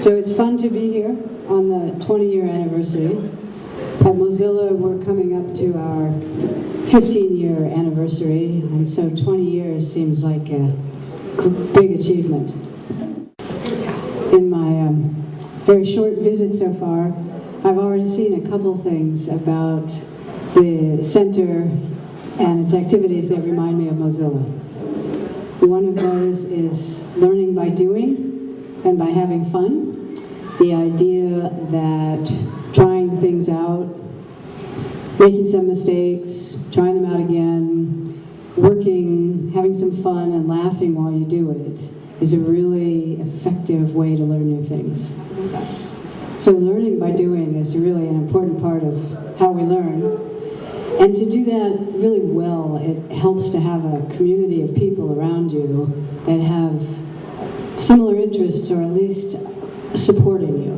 So it's fun to be here on the 20-year anniversary. At Mozilla, we're coming up to our 15-year anniversary, and so 20 years seems like a big achievement. In my um, very short visit so far, I've already seen a couple things about the center and its activities that remind me of Mozilla. One of those is learning by doing and by having fun. The idea that trying things out, making some mistakes, trying them out again, working, having some fun and laughing while you do it is a really effective way to learn new things. So learning by doing is really an important part of how we learn. And to do that really well, it helps to have a community of people around you that have similar interests or at least supporting you.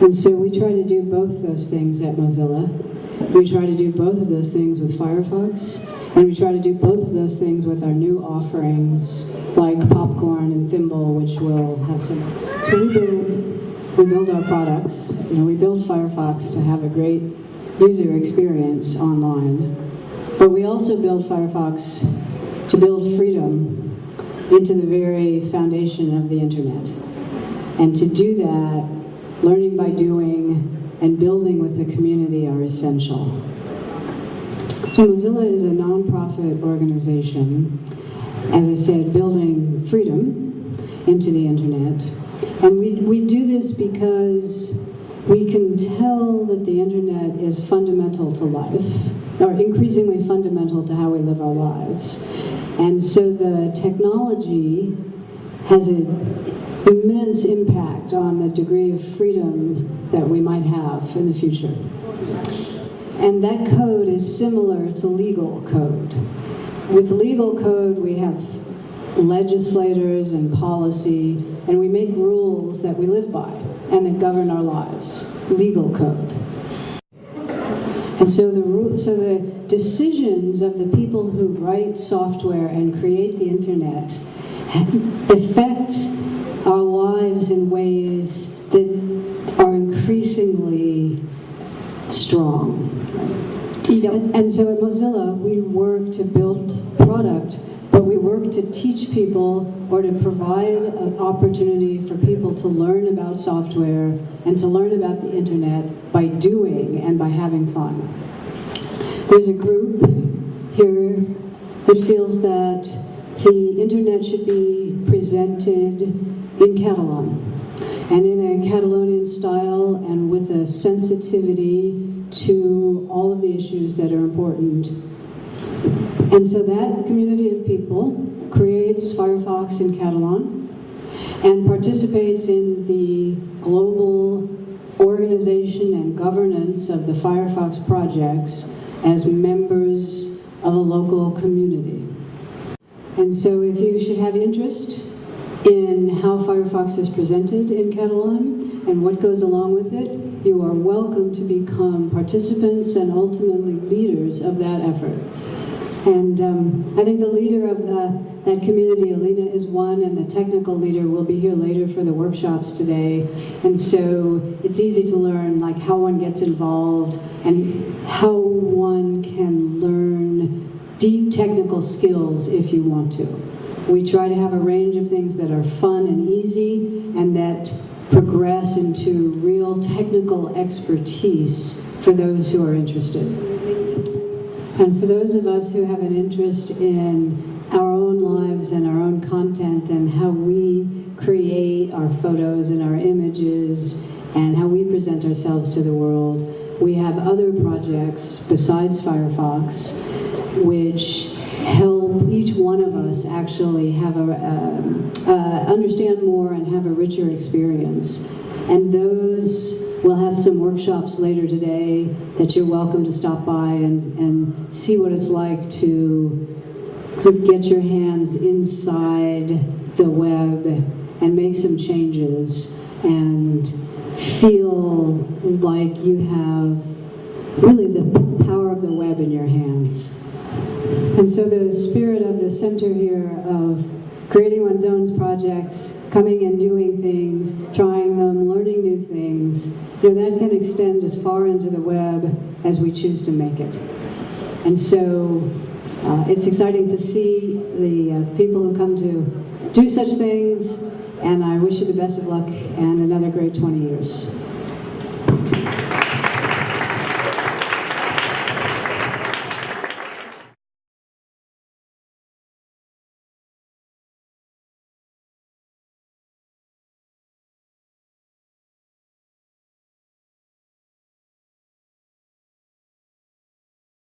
And so we try to do both those things at Mozilla. We try to do both of those things with Firefox, and we try to do both of those things with our new offerings like Popcorn and Thimble, which will have some. So we build, we build our products. You know, we build Firefox to have a great user experience online. But we also build Firefox to build freedom into the very foundation of the internet. And to do that, learning by doing and building with the community are essential. So Mozilla is a nonprofit organization, as I said, building freedom into the internet. And we, we do this because we can tell that the internet is fundamental to life, or increasingly fundamental to how we live our lives. And so the technology has an immense impact on the degree of freedom that we might have in the future. And that code is similar to legal code. With legal code, we have legislators and policy, and we make rules that we live by and that govern our lives, legal code. And so the, so the decisions of the people who write software and create the internet affect our lives in ways that are increasingly strong. And, and so at Mozilla, we work to build product work to teach people or to provide an opportunity for people to learn about software and to learn about the internet by doing and by having fun. There's a group here that feels that the internet should be presented in Catalan and in a Catalonian style and with a sensitivity to all of the issues that are important and so that community people creates Firefox in Catalan and participates in the global organization and governance of the Firefox projects as members of a local community. And so if you should have interest in how Firefox is presented in Catalan and what goes along with it, you are welcome to become participants and ultimately leaders of that effort. And um, I think the leader of the, that community, Alina, is one, and the technical leader will be here later for the workshops today. And so it's easy to learn like how one gets involved and how one can learn deep technical skills if you want to. We try to have a range of things that are fun and easy and that progress into real technical expertise for those who are interested. And for those of us who have an interest in our own lives and our own content and how we create our photos and our images and how we present ourselves to the world, we have other projects besides Firefox which help each one of us actually have a, uh, uh, understand more and have a richer experience. And those some workshops later today that you're welcome to stop by and, and see what it's like to get your hands inside the web and make some changes and feel like you have really the power of the web in your hands. And so the spirit of the center here of creating one's own projects coming and doing things, trying them, learning new things. Know, that can extend as far into the web as we choose to make it. And so uh, it's exciting to see the uh, people who come to do such things, and I wish you the best of luck and another great 20 years.